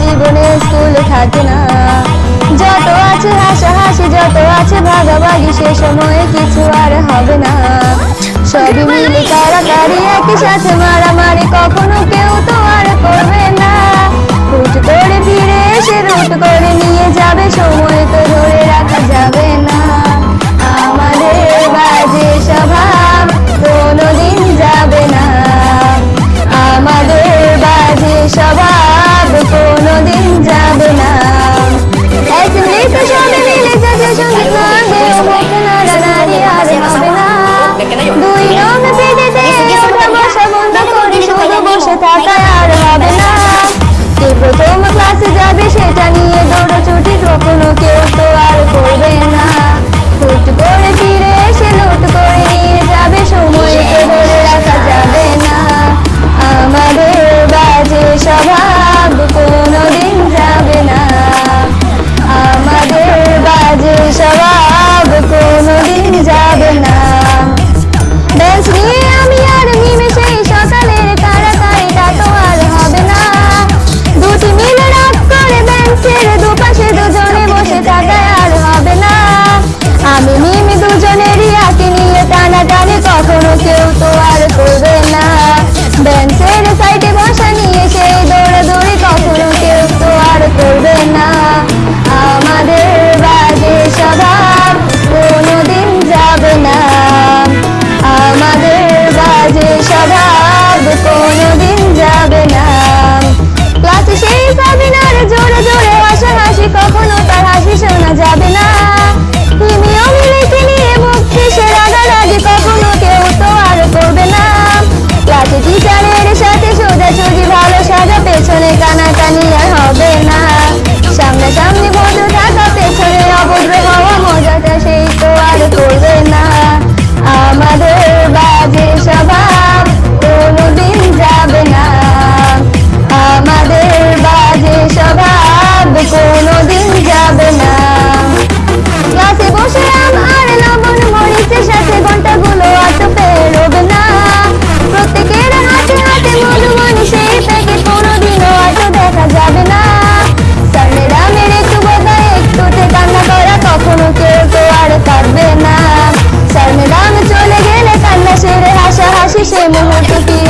জীবনে স্কুল থাকে না। যত আছে হাসাহাসি যত আছে ভাগাভাগি, সে সময়ে কিছু আর হবে না। সবই মিলে কারাকারি একই সাথে মারামারি কখনো কেউ তো আর করবে না। রুট করে ফিরে এসে রুট করে নিয়ে যাবে সময় তো ধরে থাকায় আর হবে না। তুই প্রথম ক্লাসে যাবে সেটা নিয়ে দৌড় conoceu tua Dame Saya 猪猪